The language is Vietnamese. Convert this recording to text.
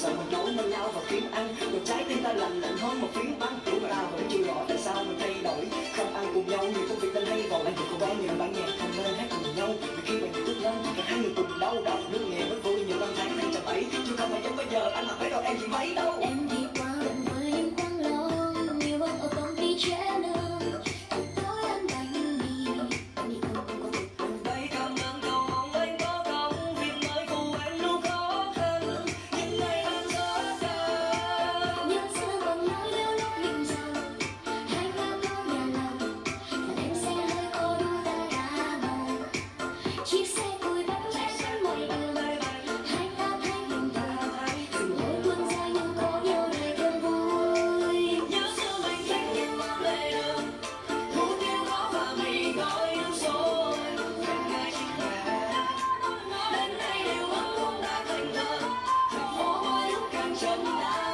sợ mình nối bên nhau và kiếm ăn? Một trái tim ta lạnh lạnh hơn một phiến băng Chúng ta vẫn chưa rõ tại sao mình thay đổi. Không ăn cùng nhau, nhiều công việc tên hay Còn anh cùng cô bé nhiều bạn nhạc không nên hát cùng nhau. Vì khi bạn bước lên, cả hai người cùng đau đầu Nước nghề mới vui, nhiều năm tháng tháng chậm ấy Chứ không phải giống bây giờ, anh mặc váy đâu em chỉ mấy đâu.